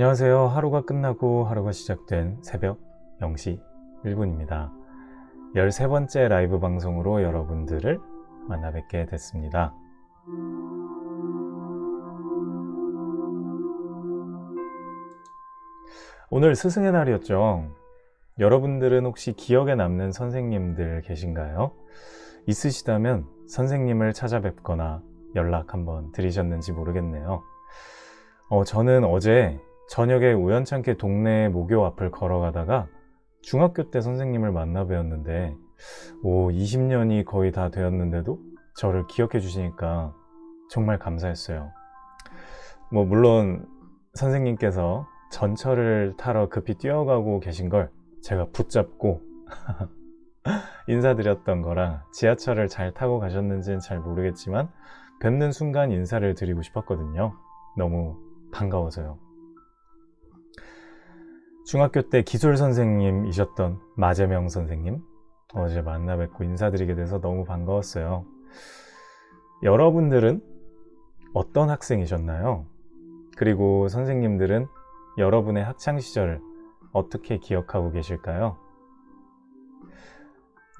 안녕하세요. 하루가 끝나고 하루가 시작된 새벽 0시 1분입니다. 13번째 라이브 방송으로 여러분들을 만나 뵙게 됐습니다. 오늘 스승의 날이었죠. 여러분들은 혹시 기억에 남는 선생님들 계신가요? 있으시다면 선생님을 찾아뵙거나 연락 한번 드리셨는지 모르겠네요. 어, 저는 어제 저녁에 우연찮게 동네 모교 앞을 걸어가다가 중학교 때 선생님을 만나 뵈었는데 오 20년이 거의 다 되었는데도 저를 기억해 주시니까 정말 감사했어요. 뭐 물론 선생님께서 전철을 타러 급히 뛰어가고 계신 걸 제가 붙잡고 인사드렸던 거라 지하철을 잘 타고 가셨는지는 잘 모르겠지만 뵙는 순간 인사를 드리고 싶었거든요. 너무 반가워서요. 중학교 때 기술 선생님이셨던 마재명 선생님 어제 만나 뵙고 인사드리게 돼서 너무 반가웠어요. 여러분들은 어떤 학생이셨나요? 그리고 선생님들은 여러분의 학창시절을 어떻게 기억하고 계실까요?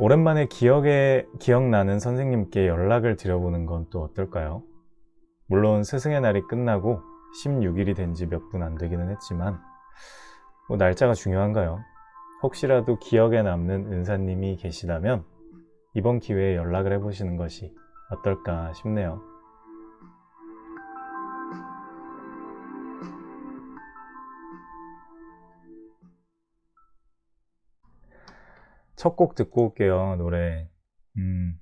오랜만에 기억에 기억나는 선생님께 연락을 드려보는 건 또 어떨까요? 물론 스승의 날이 끝나고 16일이 된 지 몇 분 안 되기는 했지만 뭐 날짜가 중요한가요? 혹시라도 기억에 남는 은사님이 계시다면 이번 기회에 연락을 해보시는 것이 어떨까 싶네요. 첫 곡 듣고 올게요. 노래. 음,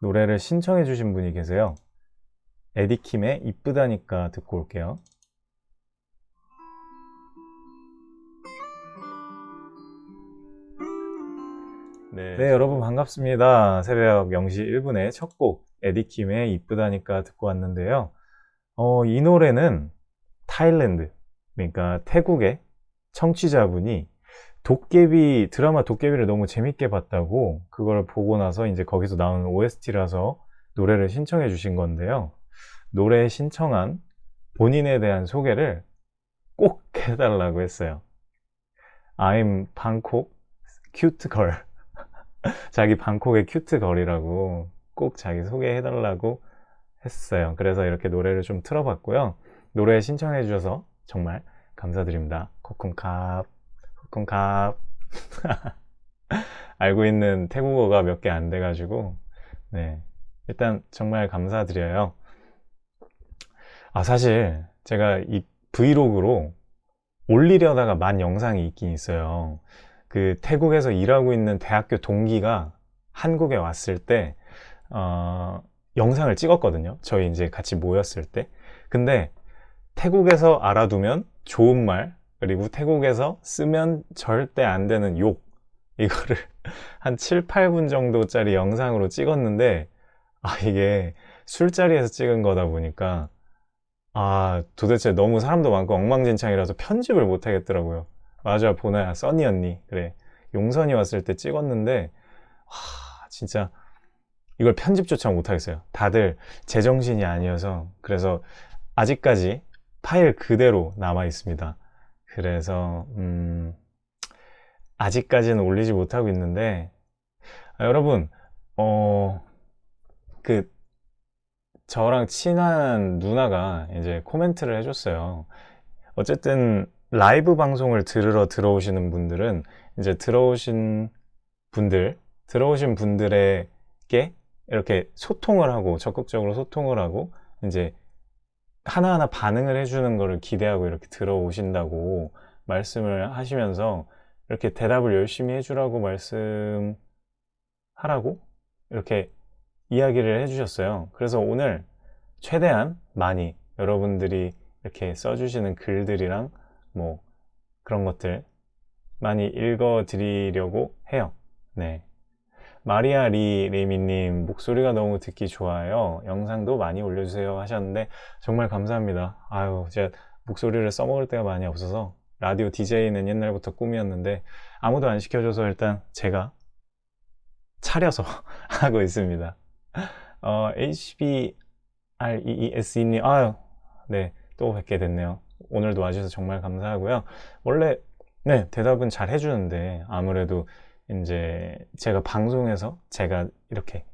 노래를 신청해 주신 분이 계세요. 에디킴의 이쁘다니까 듣고 올게요. 네. 네, 여러분 반갑습니다. 새벽 0시 1분에 첫 곡 에디킴의 이쁘다니까 듣고 왔는데요. 어, 이 노래는 타일랜드, 그러니까 태국의 청취자분이 도깨비 드라마 도깨비를 너무 재밌게 봤다고 그걸 보고 나서 이제 거기서 나온 OST라서 노래를 신청해 주신 건데요. 노래 신청한 본인에 대한 소개를 꼭 해달라고 했어요. I'm Bangkok cute girl. 자기 방콕의 큐트 걸이라고 꼭 자기 소개해달라고 했어요. 그래서 이렇게 노래를 좀 틀어봤고요. 노래 신청해 주셔서 정말 감사드립니다. 코쿤캅, 코쿤캅. 알고 있는 태국어가 몇 개 안 돼가지고, 네. 일단 정말 감사드려요. 아, 사실 제가 이 브이로그로 올리려다가 만 영상이 있긴 있어요. 그 태국에서 일하고 있는 대학교 동기가 한국에 왔을 때 어, 영상을 찍었거든요. 저희 이제 같이 모였을 때. 근데 태국에서 알아두면 좋은 말 그리고 태국에서 쓰면 절대 안 되는 욕 이거를 한 7, 8분 정도짜리 영상으로 찍었는데 아 이게 술자리에서 찍은 거다 보니까 아 도대체 너무 사람도 많고 엉망진창이라서 편집을 못 하겠더라고요. 맞아 보나야. 써니 언니. 그래. 용선이 왔을 때 찍었는데 와 진짜 이걸 편집조차 못하겠어요. 다들 제정신이 아니어서 그래서 아직까지 파일 그대로 남아 있습니다. 그래서 음 아직까지는 올리지 못하고 있는데 아, 여러분 어 그 저랑 친한 누나가 이제 코멘트를 해줬어요. 어쨌든 라이브 방송을 들으러 들어오시는 분들은 이제 들어오신 분들 들어오신 분들에게 이렇게 소통을 하고 적극적으로 소통을 하고 이제 하나하나 반응을 해주는 것을 기대하고 이렇게 들어오신다고 말씀을 하시면서 이렇게 대답을 열심히 해주라고 말씀하라고 이렇게 이야기를 해주셨어요. 그래서 오늘 최대한 많이 여러분들이 이렇게 써주시는 글들이랑 뭐 그런 것들 많이 읽어 드리려고 해요. 네. 마리아 리 레미님 목소리가 너무 듣기 좋아요. 영상도 많이 올려주세요 하셨는데 정말 감사합니다. 아유 제가 목소리를 써먹을 때가 많이 없어서 라디오 DJ는 옛날부터 꿈이었는데 아무도 안 시켜줘서 일단 제가 차려서 하고 있습니다. 어, HBREES님 아유 네또 뵙게 됐네요 오늘도 와주셔서 정말 감사하고요. 원래 네 대답은 잘 해주는데 아무래도 이제 제가 방송에서 제가 이렇게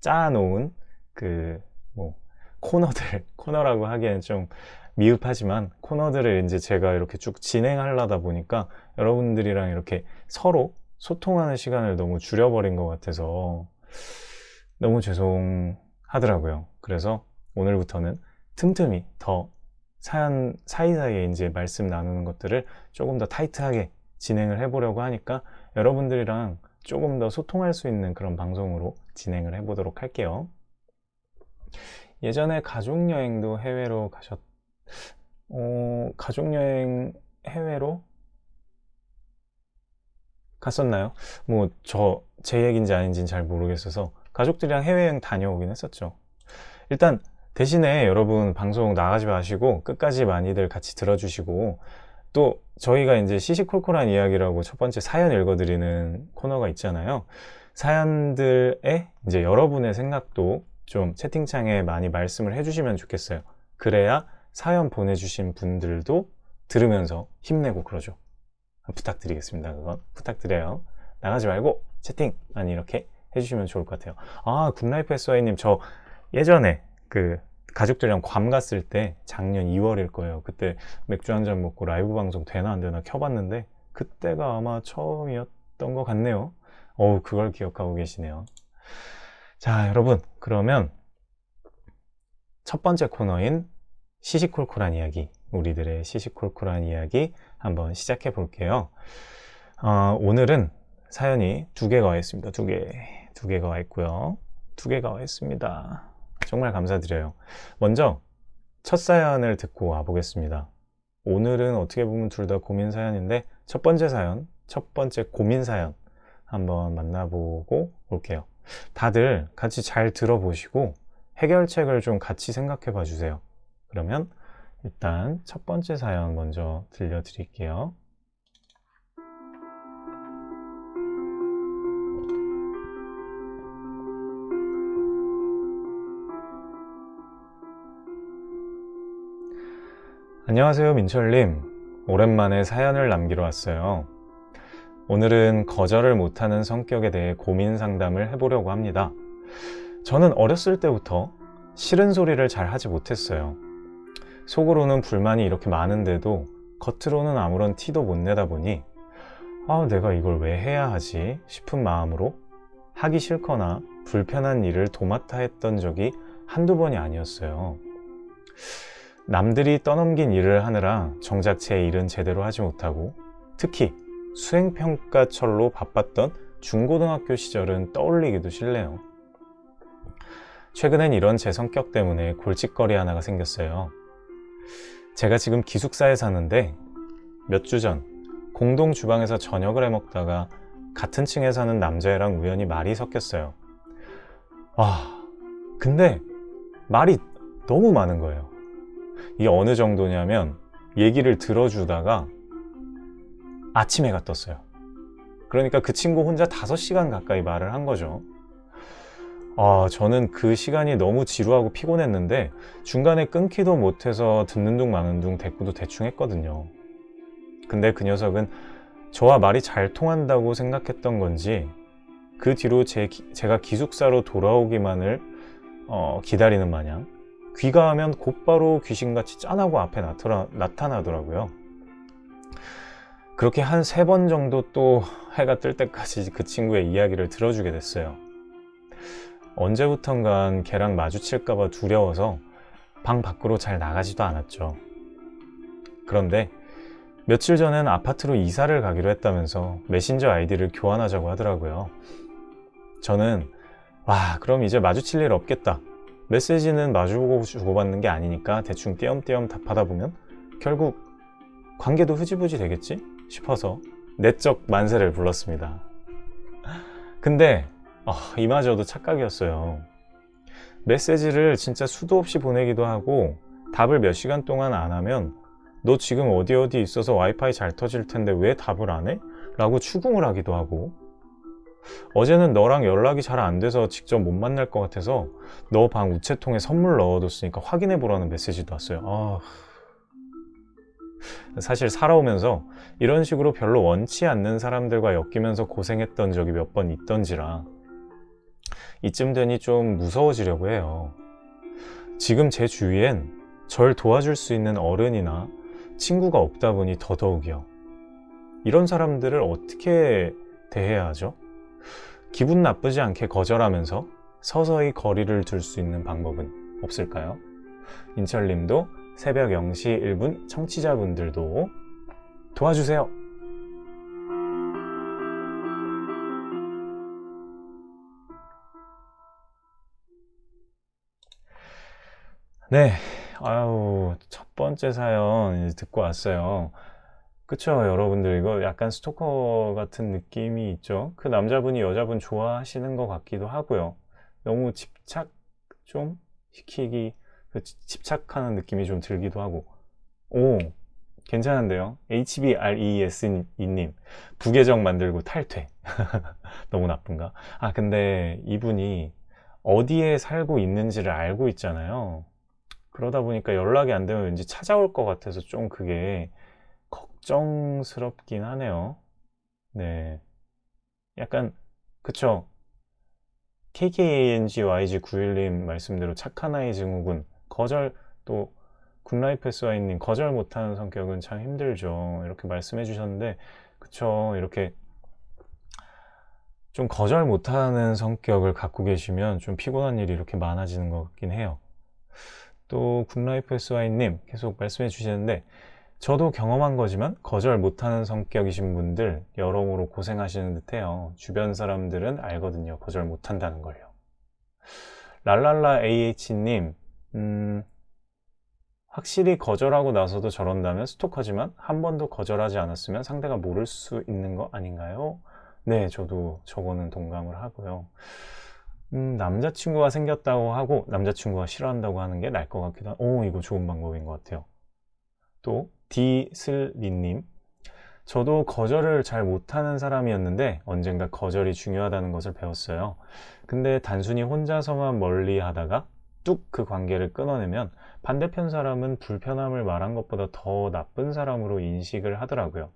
짜놓은 그 뭐 코너들 코너라고 하기에는 좀 미흡하지만 코너들을 이제 제가 이렇게 쭉 진행하려다 보니까 여러분들이랑 이렇게 서로 소통하는 시간을 너무 줄여버린 것 같아서 너무 죄송하더라고요. 그래서 오늘부터는 틈틈이 더 사연 사이사이에 이제 말씀 나누는 것들을 조금 더 타이트하게 진행을 해보려고 하니까 여러분들이랑 조금 더 소통할 수 있는 그런 방송으로 진행을 해보도록 할게요. 예전에 가족여행도 해외로 가셨, 어, 가족여행 해외로 갔었나요? 뭐, 저, 제 얘기인지 아닌지는 잘 모르겠어서 가족들이랑 해외여행 다녀오긴 했었죠. 일단, 대신에 여러분 방송 나가지 마시고 끝까지 많이들 같이 들어주시고 또 저희가 이제 시시콜콜한 이야기라고 첫 번째 사연 읽어드리는 코너가 있잖아요. 사연들에 이제 여러분의 생각도 좀 채팅창에 많이 말씀을 해주시면 좋겠어요. 그래야 사연 보내주신 분들도 들으면서 힘내고 그러죠. 부탁드리겠습니다. 그건 부탁드려요. 나가지 말고 채팅 많이 이렇게 해주시면 좋을 것 같아요. 아, 굿라이프 SY님 저 예전에 그 가족들이랑 괌 갔을 때 작년 2월일 거예요. 그때 맥주 한 잔 먹고 라이브 방송 되나 안 되나 켜봤는데 그때가 아마 처음이었던 것 같네요. 어우, 그걸 기억하고 계시네요. 자, 여러분, 그러면 첫 번째 코너인 시시콜콜한 이야기, 우리들의 시시콜콜한 이야기 한번 시작해 볼게요. 어, 오늘은 사연이 두 개가 와 있습니다. 두 개, 두 개가 와 있고요. 두 개가 와 있습니다. 정말 감사드려요. 먼저 첫 사연을 듣고 와 보겠습니다. 오늘은 어떻게 보면 둘 다 고민 사연인데 첫 번째 사연, 첫 번째 고민 사연 한번 만나보고 올게요. 다들 같이 잘 들어보시고 해결책을 좀 같이 생각해 봐 주세요. 그러면 일단 첫 번째 사연 먼저 들려드릴게요. 안녕하세요 민철님. 오랜만에 사연을 남기러 왔어요. 오늘은 거절을 못하는 성격에 대해 고민 상담을 해보려고 합니다. 저는 어렸을 때부터 싫은 소리를 잘 하지 못했어요. 속으로는 불만이 이렇게 많은데도 겉으로는 아무런 티도 못 내다 보니 아 내가 이걸 왜 해야 하지 싶은 마음으로 하기 싫거나 불편한 일을 도맡아 했던 적이 한두 번이 아니었어요 남들이 떠넘긴 일을 하느라 정작 제 일은 제대로 하지 못하고 특히 수행평가철로 바빴던 중고등학교 시절은 떠올리기도 싫네요. 최근엔 이런 제 성격 때문에 골칫거리 하나가 생겼어요. 제가 지금 기숙사에 사는데 몇 주 전 공동 주방에서 저녁을 해 먹다가 같은 층에 사는 남자애랑 우연히 말이 섞였어요. 와, 근데 말이 너무 많은 거예요. 이게 어느 정도냐면 얘기를 들어주다가 아침 에가 떴어요. 그러니까 그 친구 혼자 5시간 가까이 말을 한 거죠. 아, 저는 그 시간이 너무 지루하고 피곤했는데 중간에 끊기도 못해서 듣는 둥 마는 둥 대꾸도 대충 했거든요. 근데 그 녀석은 저와 말이 잘 통한다고 생각했던 건지 그 뒤로 제, 제가 기숙사로 돌아오기만을 어, 기다리는 마냥 귀가하면 곧바로 귀신같이 짠하고 앞에 나타나, 나타나 더라고요. 그렇게 한 세 번 정도 또 해가 뜰 때까지 그 친구의 이야기를 들어주게 됐어요. 언제부턴간 걔랑 마주칠까봐 두려워서 방 밖으로 잘 나가지도 않았죠. 그런데 며칠 전엔 아파트로 이사를 가기로 했다면서 메신저 아이디를 교환하자고 하더라고요. 저는 와 그럼 이제 마주칠 일 없겠다 메시지는 마주보고 주고받는 게 아니니까 대충 띄엄띄엄 답하다 보면 결국 관계도 흐지부지 되겠지? 싶어서 내적 만세를 불렀습니다. 근데 어, 이마저도 착각이었어요. 메시지를 진짜 수도 없이 보내기도 하고 답을 몇 시간 동안 안 하면 너 지금 어디 어디 있어서 와이파이 잘 터질 텐데 왜 답을 안 해? 라고 추궁을 하기도 하고 어제는 너랑 연락이 잘 안 돼서 직접 못 만날 것 같아서 너 방 우체통에 선물 넣어뒀으니까 확인해 보라는 메시지도 왔어요 아... 사실 살아오면서 이런 식으로 별로 원치 않는 사람들과 엮이면서 고생했던 적이 몇 번 있던지라 이쯤 되니 좀 무서워지려고 해요. 지금 제 주위엔 절 도와줄 수 있는 어른이나 친구가 없다 보니 더더욱이요. 이런 사람들을 어떻게 대해야 하죠? 기분 나쁘지 않게 거절하면서 서서히 거리를 둘 수 있는 방법은 없을까요? 인철님도 새벽 0시 1분 청취자분들도 도와주세요. 네, 아유, 첫 번째 사연 듣고 왔어요. 그쵸, 여러분들. 이거 약간 스토커 같은 느낌이 있죠? 그 남자분이 여자분 좋아하시는 것 같기도 하고요. 너무 집착 좀 시키기, 그 집착하는 느낌이 좀 들기도 하고. 오, 괜찮은데요? HBRES님, 부계정 만들고 탈퇴. 너무 나쁜가? 아, 근데 이분이 어디에 살고 있는지를 알고 있잖아요. 그러다 보니까 연락이 안 되면 왠지 찾아올 것 같아서 좀 그게 걱정스럽긴 하네요. 네. 약간, 그쵸. KKANGYG91님 말씀대로 착한 아이 증후군, 거절, 또, 굿라이프 SY님, 거절 못하는 성격은 참 힘들죠. 이렇게 말씀해 주셨는데, 그쵸. 이렇게 좀 거절 못하는 성격을 갖고 계시면 좀 피곤한 일이 이렇게 많아지는 것 같긴 해요. 또 굿라이프 SY님 계속 말씀해 주시는데 저도 경험한 거지만 거절 못하는 성격이신 분들 여러모로 고생하시는 듯해요. 주변 사람들은 알거든요. 거절 못한다는 걸요. 랄랄라 AH님 음, 확실히 거절하고 나서도 저런다면 스토커지만 한 번도 거절하지 않았으면 상대가 모를 수 있는 거 아닌가요? 네, 저도 저거는 동감을 하고요. 음, 남자친구가 생겼다고 하고 남자친구가 싫어한다고 하는 게 나을 것 같기도 하고 오 이거 좋은 방법인 것 같아요 또 디슬리님. 저도 거절을 잘 못하는 사람이었는데 언젠가 거절이 중요하다는 것을 배웠어요. 근데 단순히 혼자서만 멀리 하다가 뚝 그 관계를 끊어내면 반대편 사람은 불편함을 말한 것보다 더 나쁜 사람으로 인식을 하더라고요.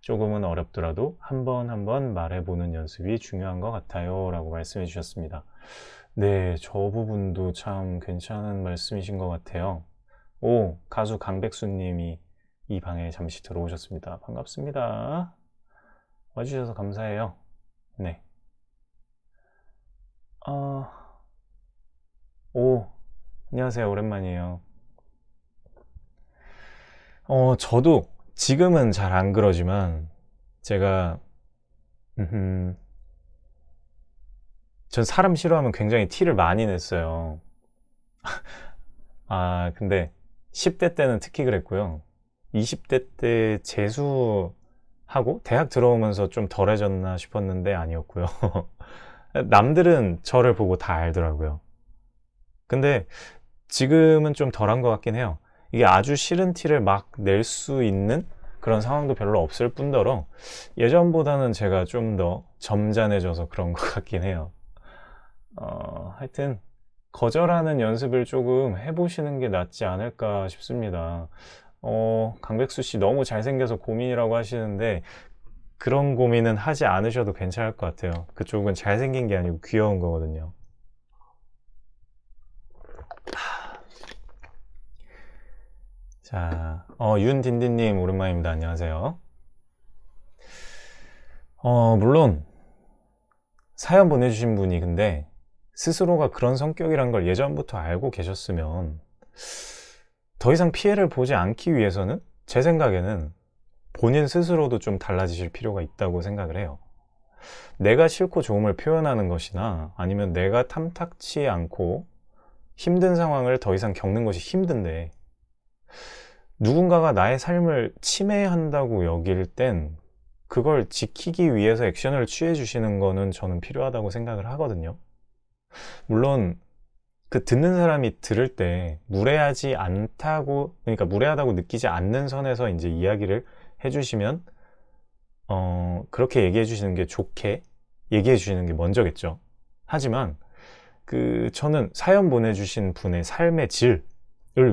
조금은 어렵더라도 한 번 한 번 말해보는 연습이 중요한 것 같아요 라고 말씀해 주셨습니다. 네, 저 부분도 참 괜찮은 말씀이신 것 같아요 오, 가수 강백수 님이 이 방에 잠시 들어오셨습니다. 반갑습니다. 와주셔서 감사해요. 네. 어... 오, 안녕하세요. 오랜만이에요. 어, 저도 지금은 잘 안 그러지만 제가 음, 전 사람 싫어하면 굉장히 티를 많이 냈어요. 아 근데 10대 때는 특히 그랬고요. 20대 때 재수하고 대학 들어오면서 좀 덜해졌나 싶었는데 아니었고요. 남들은 저를 보고 다 알더라고요. 근데 지금은 좀 덜한 것 같긴 해요. 이게 아주 싫은 티를 막 낼 수 있는 그런 상황도 별로 없을 뿐더러 예전보다는 제가 좀 더 점잖해져서 그런 것 같긴 해요. 어, 하여튼 거절하는 연습을 조금 해보시는 게 낫지 않을까 싶습니다 어, 강백수 씨 너무 잘생겨서 고민이라고 하시는데 그런 고민은 하지 않으셔도 괜찮을 것 같아요 그쪽은 잘생긴 게 아니고 귀여운 거거든요 자, 어, 윤딘딘님 오랜만입니다. 안녕하세요. 어, 물론 사연 보내주신 분이 근데 스스로가 그런 성격이란 걸 예전부터 알고 계셨으면 더 이상 피해를 보지 않기 위해서는 제 생각에는 본인 스스로도 좀 달라지실 필요가 있다고 생각을 해요. 내가 싫고 좋음을 표현하는 것이나 아니면 내가 탐탁치 않고 힘든 상황을 더 이상 겪는 것이 힘든데 누군가가 나의 삶을 침해한다고 여길 땐 그걸 지키기 위해서 액션을 취해 주시는 거는 저는 필요하다고 생각을 하거든요 물론 그 듣는 사람이 들을 때 무례하지 않다고 그러니까 무례하다고 느끼지 않는 선에서 이제 이야기를 해주시면 어 그렇게 얘기해 주시는 게 좋게 얘기해 주시는 게 먼저겠죠 하지만 그 저는 사연 보내주신 분의 삶의 질을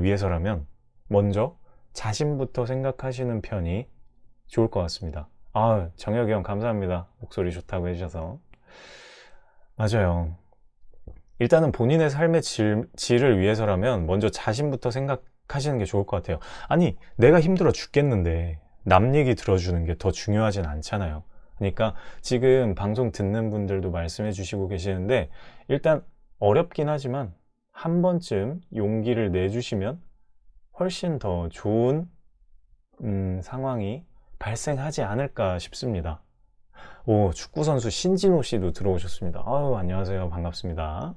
위해서라면 먼저 자신부터 생각하시는 편이 좋을 것 같습니다. 아, 정혁이 형 감사합니다. 목소리 좋다고 해주셔서. 맞아요. 일단은 본인의 삶의 질, 질을 위해서라면 먼저 자신부터 생각하시는 게 좋을 것 같아요. 아니, 내가 힘들어 죽겠는데 남 얘기 들어주는 게 더 중요하진 않잖아요. 그러니까 지금 방송 듣는 분들도 말씀해 주시고 계시는데 일단 어렵긴 하지만 한 번쯤 용기를 내주시면 훨씬 더 좋은 음, 상황이 발생하지 않을까 싶습니다. 오, 축구선수 신진호 씨도 들어오셨습니다. 아유, 안녕하세요. 반갑습니다.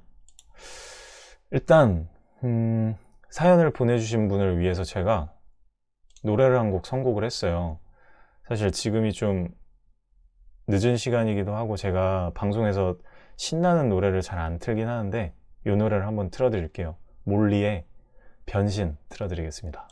일단, 음, 사연을 보내주신 분을 위해서 제가 노래를 한 곡 선곡을 했어요. 사실 지금이 좀 늦은 시간이기도 하고 제가 방송에서 신나는 노래를 잘 안 틀긴 하는데 이 노래를 한번 틀어드릴게요. 몰리의 변신 틀어드리겠습니다.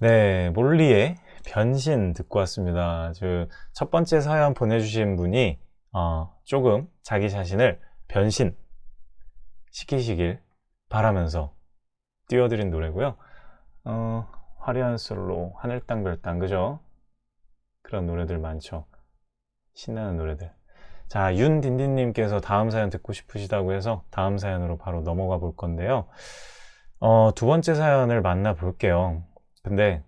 네, 몰리의 변신 듣고 왔습니다. 첫 번째 사연 보내주신 분이 어, 조금 자기 자신을 변신 시키시길 바라면서 띄워드린 노래고요. 어, 화려한 솔로, 하늘 땅 별 땅 그죠? 그런 노래들 많죠. 신나는 노래들. 자, 윤딘딘님께서 다음 사연 듣고 싶으시다고 해서 다음 사연으로 바로 넘어가 볼 건데요. 어, 두 번째 사연을 만나 볼게요. 근데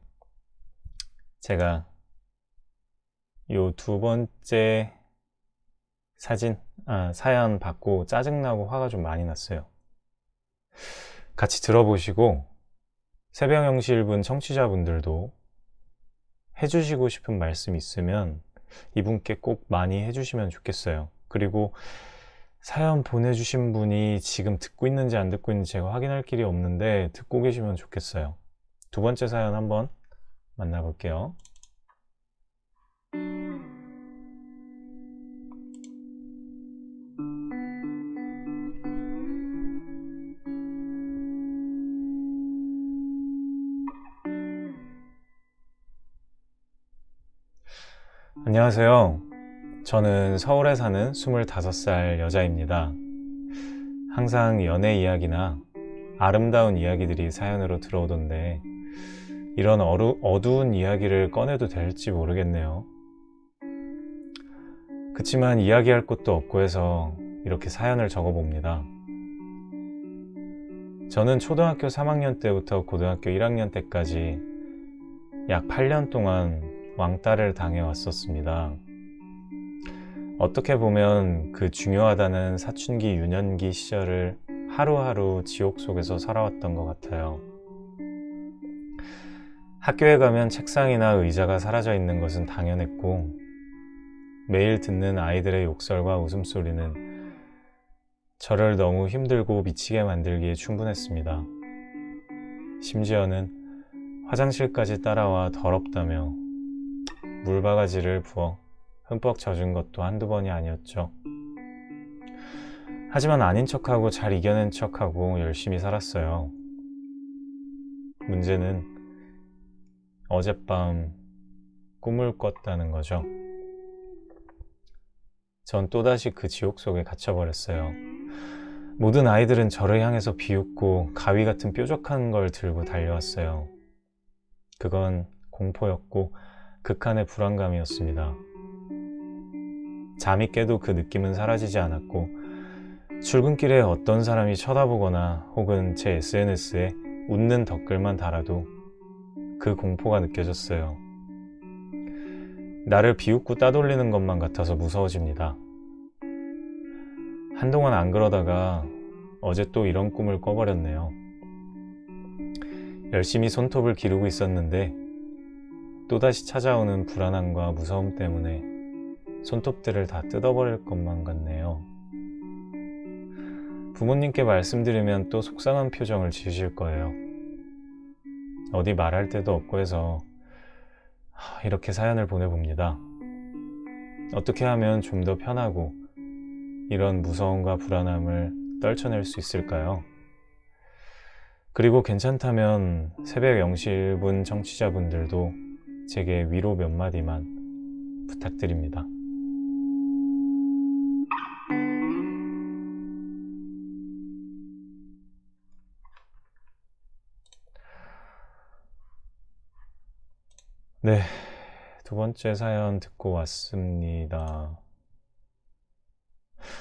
제가 요 두 번째 사진, 아, 사연 받고 짜증나고 화가 좀 많이 났어요. 같이 들어보시고 새벽영실분 청취자분들도 해주시고 싶은 말씀 있으면 이분께 꼭 많이 해주시면 좋겠어요. 그리고 사연 보내주신 분이 지금 듣고 있는지 안 듣고 있는지 제가 확인할 길이 없는데 듣고 계시면 좋겠어요. 두 번째 사연 한번 만나볼게요. 안녕하세요. 저는 서울에 사는 25살 여자입니다. 항상 연애 이야기나 아름다운 이야기들이 사연으로 들어오던데 이런 어루, 어두운 이야기를 꺼내도 될지 모르겠네요. 그치만 이야기할 곳도 없고 해서 이렇게 사연을 적어봅니다. 저는 초등학교 3학년 때부터 고등학교 1학년 때까지 약 8년 동안 왕따를 당해왔었습니다. 어떻게 보면 그 중요하다는 사춘기 유년기 시절을 하루하루 지옥 속에서 살아왔던 것 같아요. 학교에 가면 책상이나 의자가 사라져 있는 것은 당연했고 매일 듣는 아이들의 욕설과 웃음소리는 저를 너무 힘들고 미치게 만들기에 충분했습니다. 심지어는 화장실까지 따라와 더럽다며 물바가지를 부어 흠뻑 젖은 것도 한두 번이 아니었죠. 하지만 아닌 척하고 잘 이겨낸 척하고 열심히 살았어요. 문제는 어젯밤 꿈을 꿨다는 거죠. 전 또다시 그 지옥 속에 갇혀버렸어요. 모든 아이들은 저를 향해서 비웃고 가위 같은 뾰족한 걸 들고 달려왔어요. 그건 공포였고 극한의 불안감이었습니다. 잠이 깨도 그 느낌은 사라지지 않았고 출근길에 어떤 사람이 쳐다보거나 혹은 제 SNS에 웃는 댓글만 달아도 그 공포가 느껴졌어요. 나를 비웃고 따돌리는 것만 같아서 무서워집니다. 한동안 안 그러다가 어제 또 이런 꿈을 꿔버렸네요. 열심히 손톱을 기르고 있었는데 또다시 찾아오는 불안함과 무서움 때문에 손톱들을 다 뜯어버릴 것만 같네요. 부모님께 말씀드리면 또 속상한 표정을 지으실 거예요. 어디 말할 데도 없고 해서 이렇게 사연을 보내봅니다. 어떻게 하면 좀 더 편하고 이런 무서움과 불안함을 떨쳐낼 수 있을까요? 그리고 괜찮다면 새벽 0시 1분 청취자분들도 제게 위로 몇 마디만 부탁드립니다. 네, 두 번째 사연 듣고 왔습니다.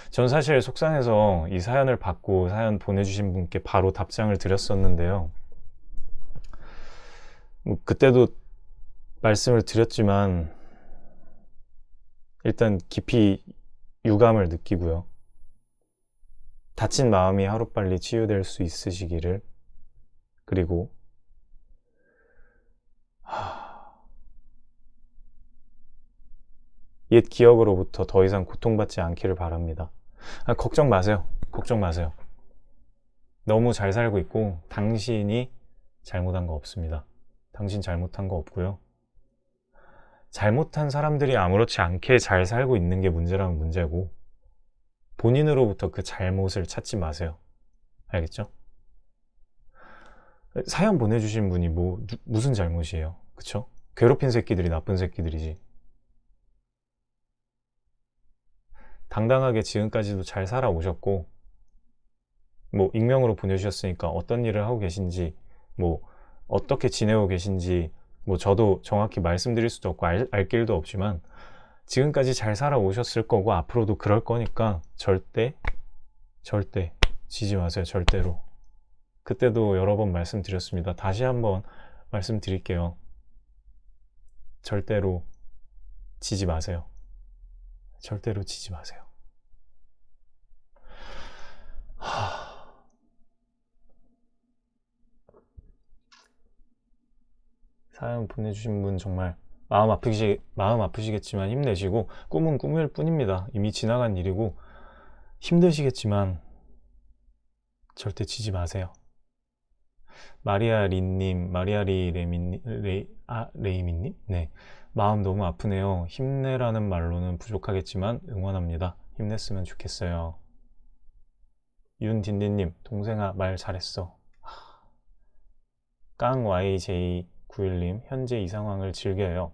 전 사실 속상해서 이 사연을 받고 사연 보내주신 분께 바로 답장을 드렸었는데요. 뭐 그때도 말씀을 드렸지만 일단 깊이 유감을 느끼고요. 다친 마음이 하루빨리 치유될 수 있으시기를 그리고 옛 기억으로부터 더 이상 고통받지 않기를 바랍니다. 아, 걱정 마세요. 걱정 마세요. 너무 잘 살고 있고 당신이 잘못한 거 없습니다. 당신 잘못한 거 없고요. 잘못한 사람들이 아무렇지 않게 잘 살고 있는 게 문제라면 문제고 본인으로부터 그 잘못을 찾지 마세요. 알겠죠? 사연 보내주신 분이 뭐 무슨 잘못이에요? 그쵸? 괴롭힌 새끼들이 나쁜 새끼들이지. 당당하게 지금까지도 잘 살아오셨고 뭐 익명으로 보내주셨으니까 어떤 일을 하고 계신지 뭐 어떻게 지내고 계신지 뭐 저도 정확히 말씀드릴 수도 없고 알, 알 길도 없지만 지금까지 잘 살아오셨을 거고 앞으로도 그럴 거니까 절대 절대 지지 마세요. 절대로. 그때도 여러 번 말씀드렸습니다. 다시 한번 말씀드릴게요. 절대로 지지 마세요. 절대로 지지 마세요. 하... 사연 보내주신 분 정말 마음 아프시, 마음 아프시겠지만 힘내시고 꿈은 꿈일 뿐입니다. 이미 지나간 일이고 힘드시겠지만 절대 지지 마세요. 마리아 린님, 마리아 리 레미, 레, 아? 네. 마음 너무 아프네요. 힘내라는 말로는 부족하겠지만 응원합니다. 힘냈으면 좋겠어요. 윤딘디님, 동생아 말 잘했어. 깡 YJ91님, 현재 이 상황을 즐겨요.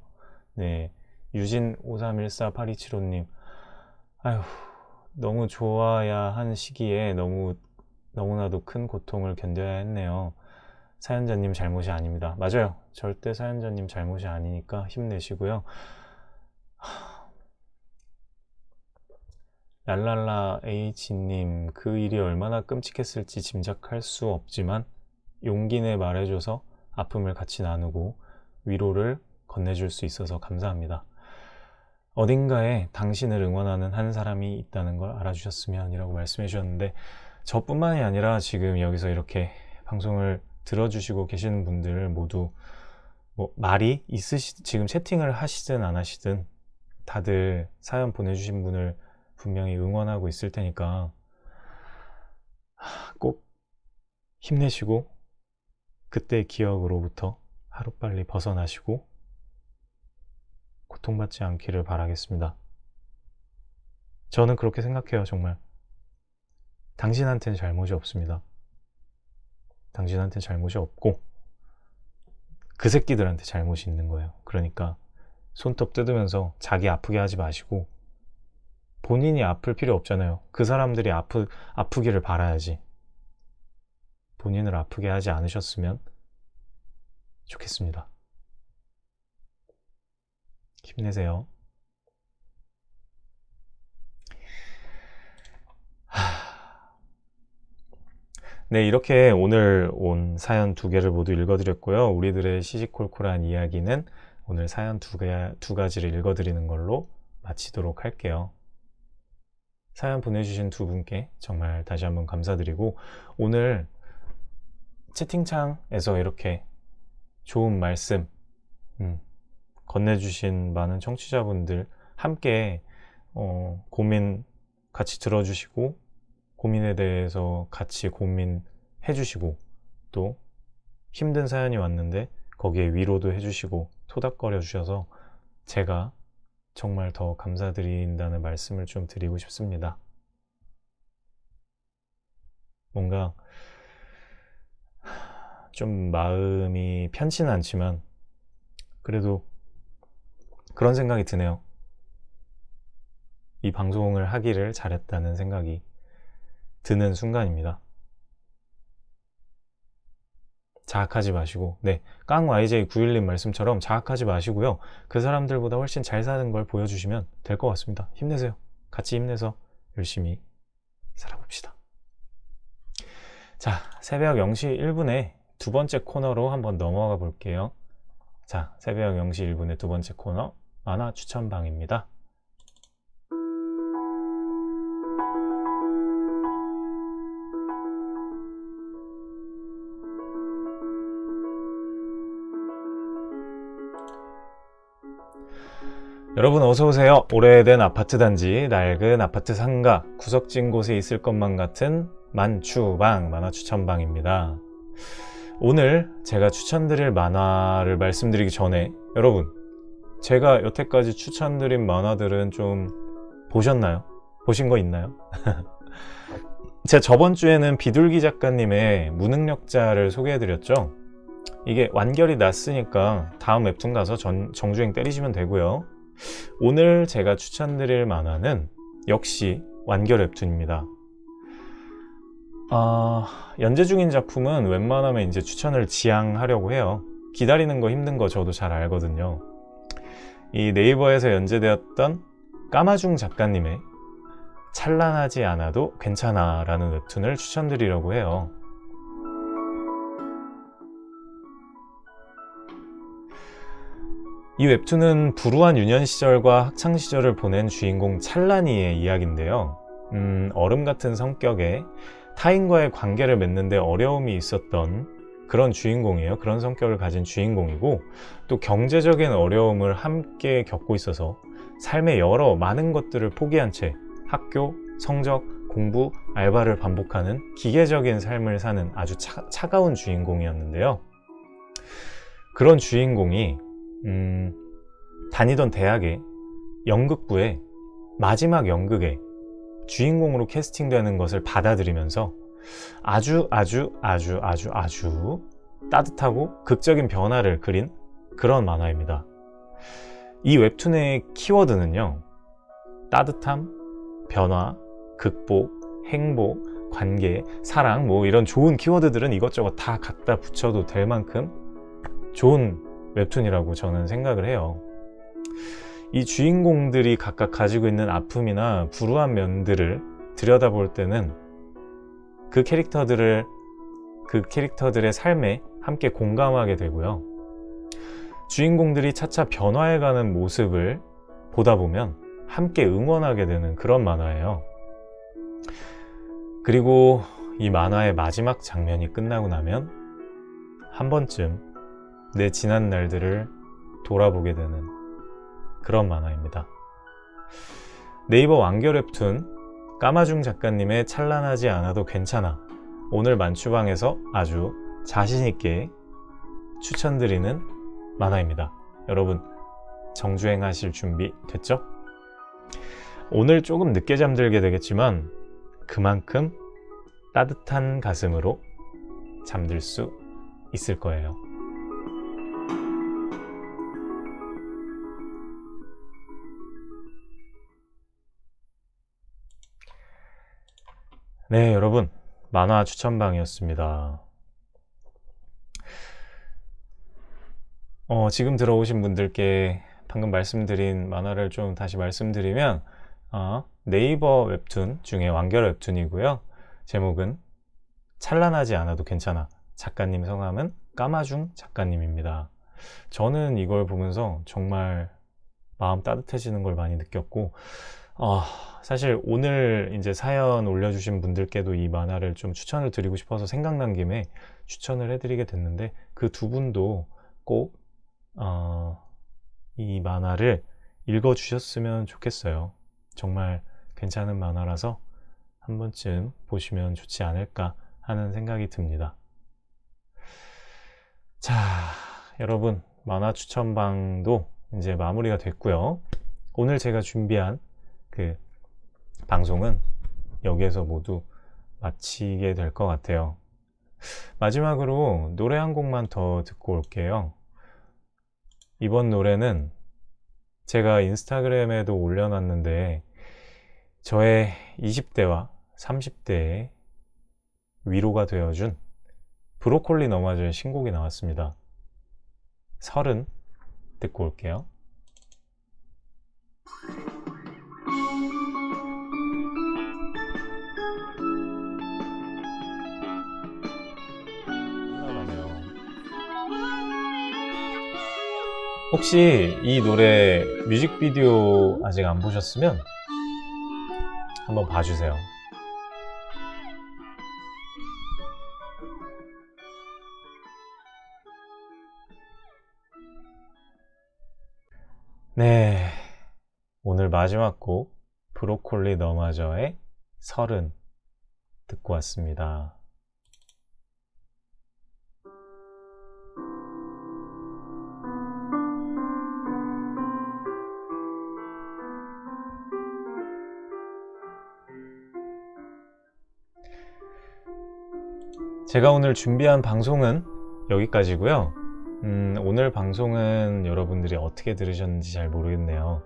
네. 유진 53148275님, 아휴, 너무 좋아야 한 시기에 너무, 너무나도 큰 고통을 견뎌야 했네요. 사연자님 잘못이 아닙니다. 맞아요. 절대 사연자님 잘못이 아니니까 힘내시고요. 랄랄라 H님 그 일이 얼마나 끔찍했을지 짐작할 수 없지만 용기 내 말해줘서 아픔을 같이 나누고 위로를 건네줄 수 있어서 감사합니다. 어딘가에 당신을 응원하는 한 사람이 있다는 걸 알아주셨으면 이라고 말씀해 주셨는데 저뿐만이 아니라 지금 여기서 이렇게 방송을 들어주시고 계시는 분들 모두 뭐 말이 있으시 지금 채팅을 하시든 안 하시든 다들 사연 보내주신 분을 분명히 응원하고 있을 테니까 꼭 힘내시고 그때 기억으로부터 하루빨리 벗어나시고 고통받지 않기를 바라겠습니다. 저는 그렇게 생각해요, 정말. 당신한테는 잘못이 없습니다. 당신한테 잘못이 없고 그 새끼들한테 잘못이 있는 거예요. 그러니까 손톱 뜯으면서 자기 아프게 하지 마시고 본인이 아플 필요 없잖아요. 그 사람들이 아프, 아프기를 바라야지. 본인을 아프게 하지 않으셨으면 좋겠습니다. 힘내세요. 네, 이렇게 오늘 온 사연 두 개를 모두 읽어드렸고요. 우리들의 시시콜콜한 이야기는 오늘 사연 두, 개, 두 가지를 읽어드리는 걸로 마치도록 할게요. 사연 보내주신 두 분께 정말 다시 한번 감사드리고 오늘 채팅창에서 이렇게 좋은 말씀 음, 건네주신 많은 청취자분들 함께 어, 고민 같이 들어주시고 고민에 대해서 같이 고민해 주시고 또 힘든 사연이 왔는데 거기에 위로도 해주시고 토닥거려 주셔서 제가 정말 더 감사드린다는 말씀을 좀 드리고 싶습니다. 뭔가 좀 마음이 편치는 않지만 그래도 그런 생각이 드네요. 이 방송을 하기를 잘했다는 생각이 드는 순간입니다. 자학하지 마시고 네 깡YJ91님 말씀처럼 자학하지 마시고요 그 사람들보다 훨씬 잘 사는 걸 보여주시면 될 것 같습니다 힘내세요 같이 힘내서 열심히 살아봅시다 자 새벽 0시 1분에 두 번째 코너로 한번 넘어가 볼게요. 자 새벽 0시 1분의 두 번째 코너 만화 추천방입니다. 여러분 어서오세요. 오래된 아파트 단지 낡은 아파트 상가 구석진 곳에 있을 것만 같은 만추방 만화 추천방입니다 오늘 제가 추천드릴 만화를 말씀드리기 전에 여러분 제가 여태까지 추천드린 만화들은 좀 보셨나요? 보신 거 있나요? 제가 저번 주에는 비둘기 작가님의 무능력자를 소개해드렸죠 이게 완결이 났으니까 다음 웹툰 가서 전, 정주행 때리시면 되고요 오늘 제가 추천드릴 만화는 역시 완결 웹툰입니다. 아, 연재 중인 작품은 웬만하면 이제 추천을 지향하려고 해요. 기다리는 거 힘든 거 저도 잘 알거든요. 이 네이버에서 연재되었던 까마중 작가님의 찬란하지 않아도 괜찮아 라는 웹툰을 추천드리려고 해요. 이 웹툰은 불우한 유년 시절과 학창 시절을 보낸 주인공 찰란이의 이야기인데요 음, 얼음 같은 성격에 타인과의 관계를 맺는데 어려움이 있었던 그런 주인공이에요. 그런 성격을 가진 주인공이고 또 경제적인 어려움을 함께 겪고 있어서 삶의 여러 많은 것들을 포기한 채 학교, 성적, 공부, 알바를 반복하는 기계적인 삶을 사는 아주 차, 차가운 주인공이었는데요. 그런 주인공이 음, 다니던 대학의 연극부에 마지막 연극에 주인공으로 캐스팅되는 것을 받아들이면서 아주 아주 아주 아주 아주 따뜻하고 극적인 변화를 그린 그런 만화입니다. 이 웹툰의 키워드는요. 따뜻함, 변화, 극복, 행복, 관계, 사랑 뭐 이런 좋은 키워드들은 이것저것 다 갖다 붙여도 될 만큼 좋은 웹툰이라고 저는 생각을 해요 이 주인공들이 각각 가지고 있는 아픔이나 불우한 면들을 들여다볼 때는 그 캐릭터들을 그 캐릭터들의 삶에 함께 공감하게 되고요. 주인공들이 차차 변화해가는 모습을 보다 보면 함께 응원하게 되는 그런 만화예요. 그리고 이 만화의 마지막 장면이 끝나고 나면 한 번쯤 내 지난 날들을 돌아보게 되는 그런 만화입니다. 네이버 완결 웹툰 까마중 작가님의 찬란하지 않아도 괜찮아 오늘 만추방에서 아주 자신있게 추천드리는 만화입니다. 여러분 정주행 하실 준비 됐죠? 오늘 조금 늦게 잠들게 되겠지만 그만큼 따뜻한 가슴으로 잠들 수 있을 거예요. 네 여러분. 만화 추천방이었습니다. 어, 지금 들어오신 분들께 방금 말씀드린 만화를 좀 다시 말씀드리면 어, 네이버 웹툰 중에 완결 웹툰이고요. 제목은 찬란하지 않아도 괜찮아. 작가님 성함은 까마중 작가님입니다. 저는 이걸 보면서 정말 마음 따뜻해지는 걸 많이 느꼈고 어, 사실 오늘 이제 사연 올려주신 분들께도 이 만화를 좀 추천을 드리고 싶어서 생각난 김에 추천을 해드리게 됐는데 그 두 분도 꼭, 어, 이 만화를 읽어주셨으면 좋겠어요. 정말 괜찮은 만화라서 한 번쯤 보시면 좋지 않을까 하는 생각이 듭니다. 자, 여러분, 만화 추천방도 이제 마무리가 됐고요. 오늘 제가 준비한 그 방송은 여기에서 모두 마치게 될 것 같아요 마지막으로 노래 한 곡만 더 듣고 올게요. 이번 노래는 제가 인스타그램에도 올려놨는데 저의 20대와 30대의 위로가 되어준 브로콜리 너마저의 신곡이 나왔습니다. 서른 듣고 올게요. 혹시 이 노래 뮤직비디오 아직 안 보셨으면 한번 봐주세요. 네. 오늘 마지막 곡 브로콜리 너마저의 서른 듣고 왔습니다. 제가 오늘 준비한 방송은 여기까지고요. 음, 오늘 방송은 여러분들이 어떻게 들으셨는지 잘 모르겠네요.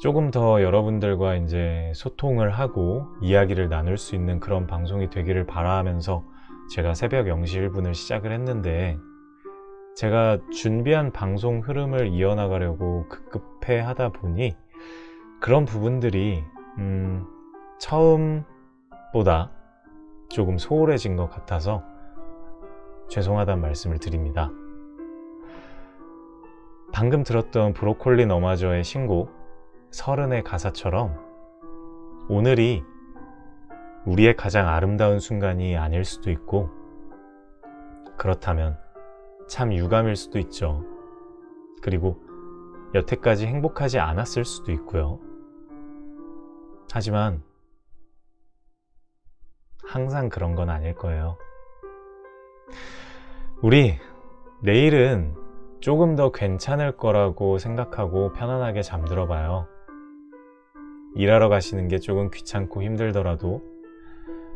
조금 더 여러분들과 이제 소통을 하고 이야기를 나눌 수 있는 그런 방송이 되기를 바라면서 제가 새벽 0시 1분을 시작을 했는데 제가 준비한 방송 흐름을 이어나가려고 급급해 하다 보니 그런 부분들이 음, 처음보다 조금 소홀해진 것 같아서 죄송하다는 말씀을 드립니다. 방금 들었던 브로콜리 너마저의 신곡 서른의 가사처럼 오늘이 우리의 가장 아름다운 순간이 아닐 수도 있고 그렇다면 참 유감일 수도 있죠. 그리고 여태까지 행복하지 않았을 수도 있고요. 하지만 항상 그런 건 아닐 거예요. 우리 내일은 조금 더 괜찮을 거라고 생각하고 편안하게 잠들어 봐요. 일하러 가시는 게 조금 귀찮고 힘들더라도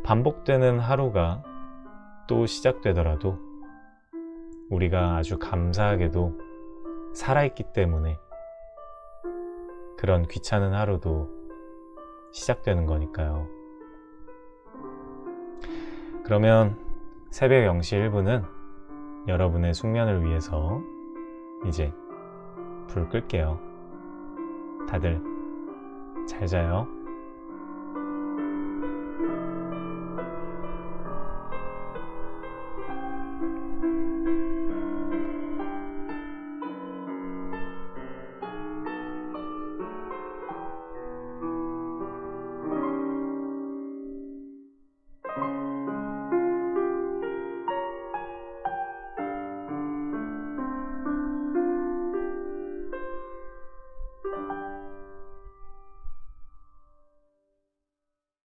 반복되는 하루가 또 시작되더라도 우리가 아주 감사하게도 살아있기 때문에 그런 귀찮은 하루도 시작되는 거니까요. 그러면 새벽 0시 1분은 여러분의 숙면을 위해서 이제 불 끌게요. 다들 잘 자요.